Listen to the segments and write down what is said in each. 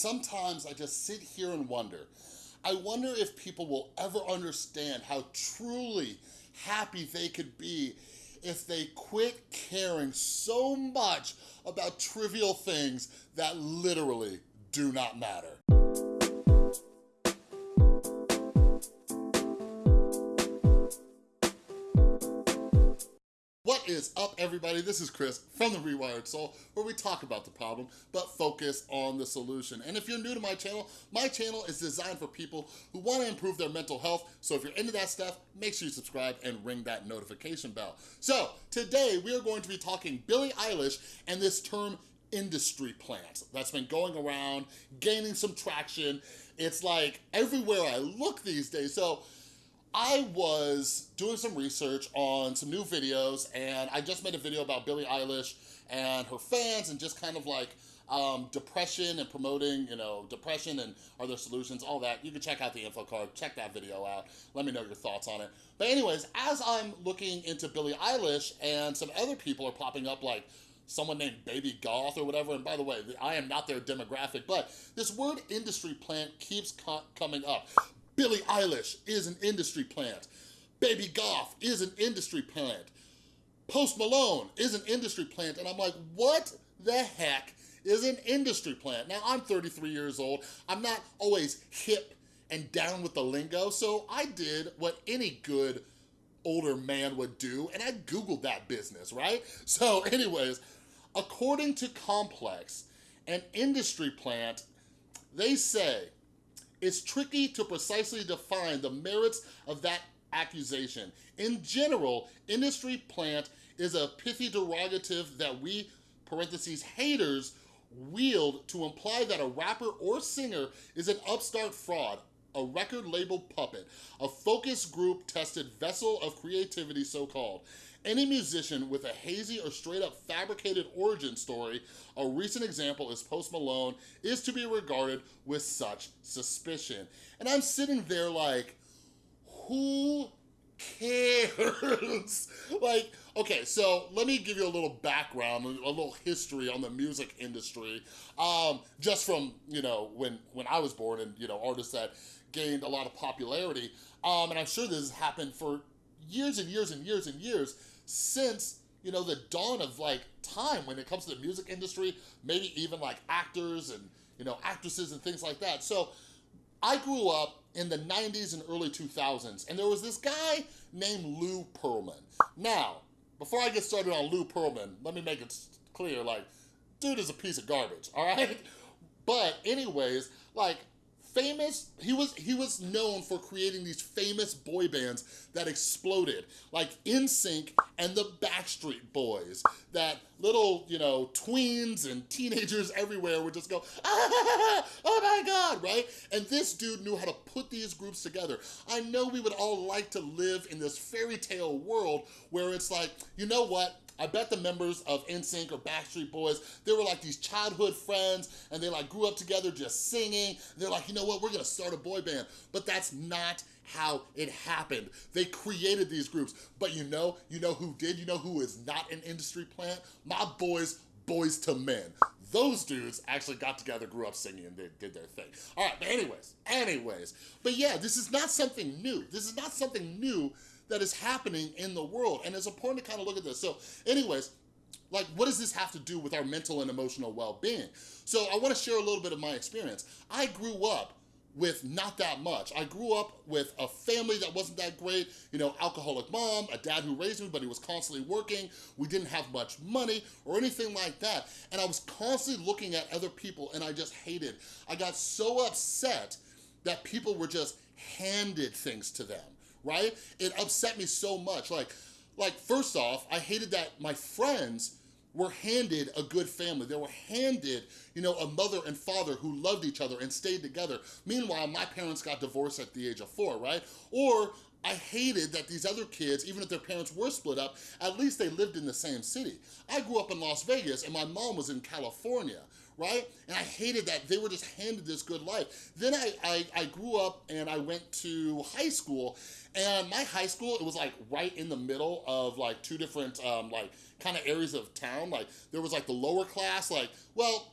sometimes I just sit here and wonder. I wonder if people will ever understand how truly happy they could be if they quit caring so much about trivial things that literally do not matter. Is up, everybody? This is Chris from The Rewired Soul, where we talk about the problem, but focus on the solution. And if you're new to my channel, my channel is designed for people who wanna improve their mental health, so if you're into that stuff, make sure you subscribe and ring that notification bell. So, today we are going to be talking Billie Eilish and this term industry plant that's been going around, gaining some traction. It's like everywhere I look these days. So I was doing some research on some new videos and I just made a video about Billie Eilish and her fans and just kind of like um, depression and promoting, you know, depression and are there solutions, all that. You can check out the info card, check that video out. Let me know your thoughts on it. But anyways, as I'm looking into Billie Eilish and some other people are popping up like someone named Baby Goth or whatever, and by the way, I am not their demographic, but this word industry plant keeps co coming up. Billie Eilish is an industry plant. Baby Goth is an industry plant. Post Malone is an industry plant. And I'm like, what the heck is an industry plant? Now, I'm 33 years old. I'm not always hip and down with the lingo, so I did what any good older man would do, and I Googled that business, right? So anyways, according to Complex, an industry plant, they say it's tricky to precisely define the merits of that accusation. In general, industry plant is a pithy derogative that we, parentheses, haters, wield to imply that a rapper or singer is an upstart fraud, a record label puppet, a focus group tested vessel of creativity so-called. Any musician with a hazy or straight up fabricated origin story, a recent example is Post Malone, is to be regarded with such suspicion. And I'm sitting there like, who cares? like, okay, so let me give you a little background, a little history on the music industry. Um, just from, you know, when, when I was born and, you know, artists that gained a lot of popularity. Um, and I'm sure this has happened for years and years and years and years since you know, the dawn of like time when it comes to the music industry, maybe even like actors and, you know, actresses and things like that. So I grew up in the 90s and early 2000s, and there was this guy named Lou Pearlman. Now, before I get started on Lou Pearlman, let me make it clear, like, dude is a piece of garbage, all right? But anyways, like, famous, he was, he was known for creating these famous boy bands that exploded, like NSYNC and the Backstreet Boys, that little, you know, tweens and teenagers everywhere would just go, ah, oh my God, right? And this dude knew how to put these groups together. I know we would all like to live in this fairy tale world where it's like, you know what? I bet the members of NSYNC or Backstreet Boys, they were like these childhood friends and they like grew up together just singing. They're like, you know what, we're gonna start a boy band. But that's not how it happened. They created these groups. But you know, you know who did? You know who is not an industry plant? My boys, Boyz II Men. Those dudes actually got together, grew up singing, and they did their thing. All right, but anyways, anyways. But yeah, this is not something new. This is not something new that is happening in the world. And it's important to kind of look at this. So anyways, like what does this have to do with our mental and emotional well-being? So I wanna share a little bit of my experience. I grew up with not that much. I grew up with a family that wasn't that great, you know, alcoholic mom, a dad who raised me, but he was constantly working. We didn't have much money or anything like that. And I was constantly looking at other people and I just hated. I got so upset that people were just handed things to them right? It upset me so much. Like, like first off, I hated that my friends were handed a good family. They were handed, you know, a mother and father who loved each other and stayed together. Meanwhile, my parents got divorced at the age of four, right? Or I hated that these other kids, even if their parents were split up, at least they lived in the same city. I grew up in Las Vegas and my mom was in California, right? And I hated that they were just handed this good life. Then I, I, I grew up and I went to high school and my high school, it was like right in the middle of like two different um, like kind of areas of town. Like there was like the lower class, like, well,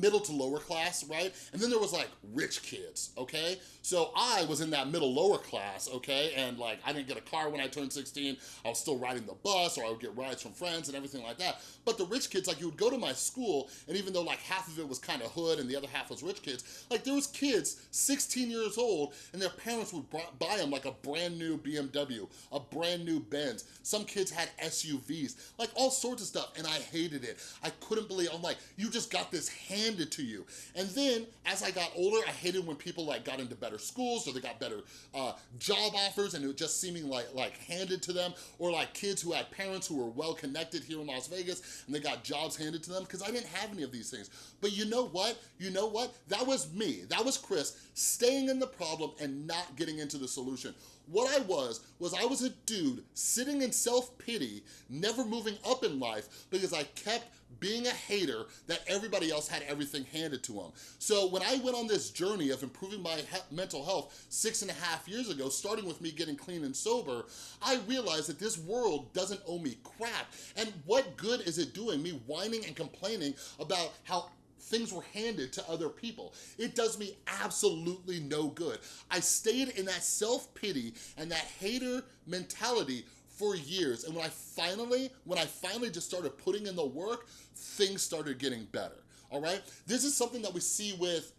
middle to lower class, right? And then there was like rich kids, okay? So I was in that middle lower class, okay? And like I didn't get a car when I turned 16. I was still riding the bus or I would get rides from friends and everything like that. But the rich kids, like you would go to my school and even though like half of it was kind of hood and the other half was rich kids, like there was kids 16 years old and their parents would buy them like a brand new BMW, a brand new Benz. Some kids had SUVs, like all sorts of stuff and I hated it. I couldn't believe, I'm like, you just got this handed to you. And then as I got older, I hated when people like got into better schools or they got better uh, job offers and it was just seeming like, like handed to them or like kids who had parents who were well connected here in Las Vegas and they got jobs handed to them because I didn't have any of these things. But you know what? You know what? That was me. That was Chris staying in the problem and not getting into the solution. What I was, was I was a dude sitting in self-pity, never moving up in life because I kept being a hater that everybody else had everything handed to them. So when I went on this journey of improving my he mental health six and a half years ago, starting with me getting clean and sober, I realized that this world doesn't owe me crap. And what good is it doing me whining and complaining about how things were handed to other people. It does me absolutely no good. I stayed in that self-pity and that hater mentality for years. And when I finally, when I finally just started putting in the work, things started getting better, all right? This is something that we see with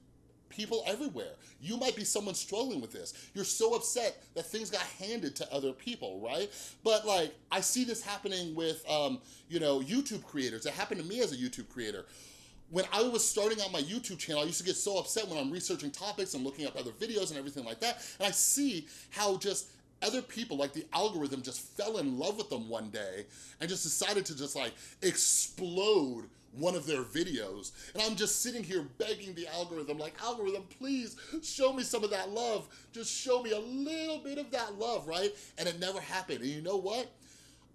people everywhere. You might be someone struggling with this. You're so upset that things got handed to other people, right? But like, I see this happening with, um, you know, YouTube creators. It happened to me as a YouTube creator when I was starting out my YouTube channel, I used to get so upset when I'm researching topics and looking up other videos and everything like that. And I see how just other people, like the algorithm just fell in love with them one day and just decided to just like explode one of their videos. And I'm just sitting here begging the algorithm, like, algorithm, please show me some of that love. Just show me a little bit of that love, right? And it never happened. And you know what?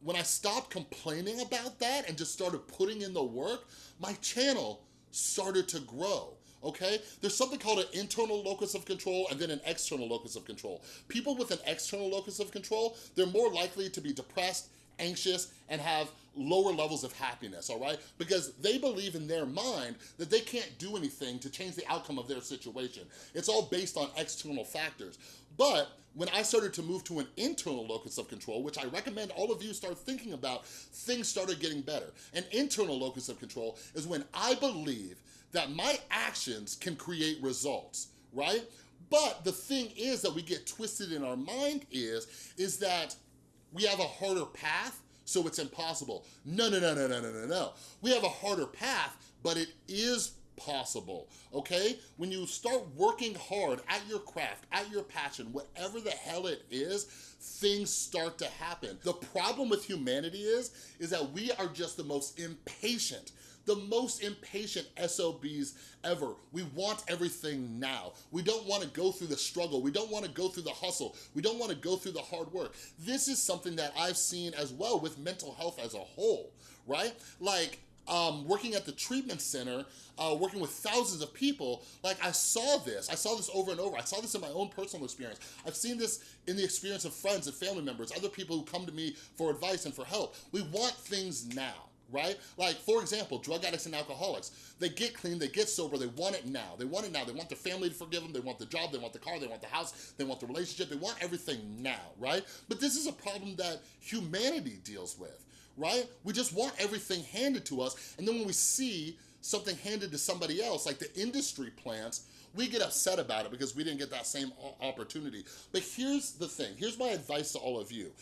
When I stopped complaining about that and just started putting in the work, my channel started to grow okay? There's something called an internal locus of control and then an external locus of control. People with an external locus of control, they're more likely to be depressed, anxious, and have lower levels of happiness, all right? Because they believe in their mind that they can't do anything to change the outcome of their situation. It's all based on external factors. But when I started to move to an internal locus of control, which I recommend all of you start thinking about, things started getting better. An internal locus of control is when I believe that my actions can create results, right? But the thing is that we get twisted in our mind is, is that we have a harder path, so it's impossible. No, no, no, no, no, no, no, no. We have a harder path, but it is possible, okay? When you start working hard at your craft, at your passion, whatever the hell it is, things start to happen. The problem with humanity is, is that we are just the most impatient the most impatient SOBs ever. We want everything now. We don't wanna go through the struggle. We don't wanna go through the hustle. We don't wanna go through the hard work. This is something that I've seen as well with mental health as a whole, right? Like, um, working at the treatment center, uh, working with thousands of people, like I saw this, I saw this over and over. I saw this in my own personal experience. I've seen this in the experience of friends and family members, other people who come to me for advice and for help. We want things now right? Like, for example, drug addicts and alcoholics. They get clean, they get sober, they want it now. They want it now. They want their family to forgive them, they want the job, they want the car, they want the house, they want the relationship, they want everything now, right? But this is a problem that humanity deals with, right? We just want everything handed to us, and then when we see something handed to somebody else, like the industry plants, we get upset about it because we didn't get that same opportunity. But here's the thing, here's my advice to all of you.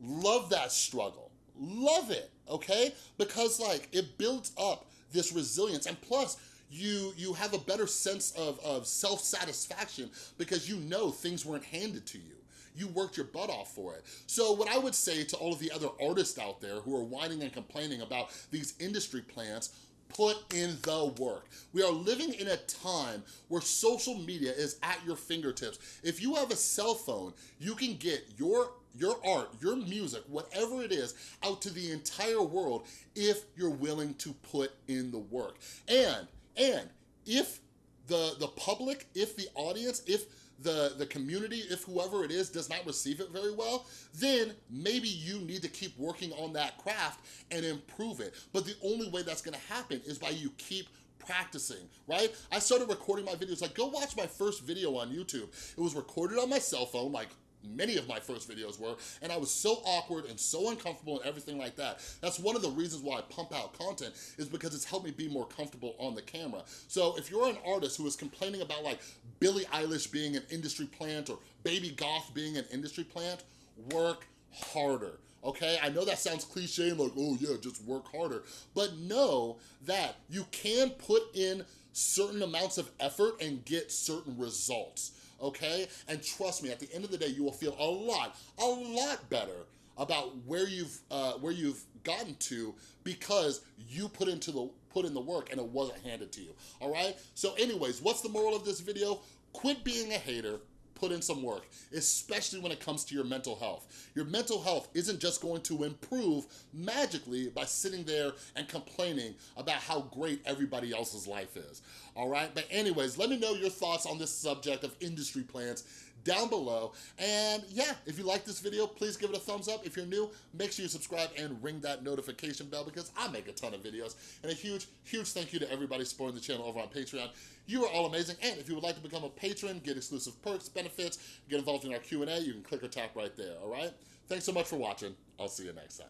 Love that struggle, love it okay? Because like it builds up this resilience and plus you you have a better sense of, of self-satisfaction because you know things weren't handed to you. You worked your butt off for it. So what I would say to all of the other artists out there who are whining and complaining about these industry plants, put in the work. We are living in a time where social media is at your fingertips. If you have a cell phone, you can get your your art, your music, whatever it is, out to the entire world if you're willing to put in the work. And, and if the, the public, if the audience, if the, the community, if whoever it is does not receive it very well, then maybe you need to keep working on that craft and improve it. But the only way that's gonna happen is by you keep practicing, right? I started recording my videos, like go watch my first video on YouTube. It was recorded on my cell phone, like many of my first videos were, and I was so awkward and so uncomfortable and everything like that. That's one of the reasons why I pump out content is because it's helped me be more comfortable on the camera. So if you're an artist who is complaining about like Billie Eilish being an industry plant or Baby Goth being an industry plant, work harder okay? I know that sounds cliche and like, oh yeah, just work harder. But know that you can put in certain amounts of effort and get certain results, okay? And trust me, at the end of the day, you will feel a lot, a lot better about where you've uh, where you've gotten to because you put into the put in the work and it wasn't handed to you. All right. So, anyways, what's the moral of this video? Quit being a hater put in some work, especially when it comes to your mental health. Your mental health isn't just going to improve magically by sitting there and complaining about how great everybody else's life is, all right? But anyways, let me know your thoughts on this subject of industry plants down below. And yeah, if you like this video, please give it a thumbs up. If you're new, make sure you subscribe and ring that notification bell because I make a ton of videos. And a huge, huge thank you to everybody supporting the channel over on Patreon. You are all amazing. And if you would like to become a patron, get exclusive perks, benefits, get involved in our Q&A, you can click or tap right there, all right? Thanks so much for watching. I'll see you next time.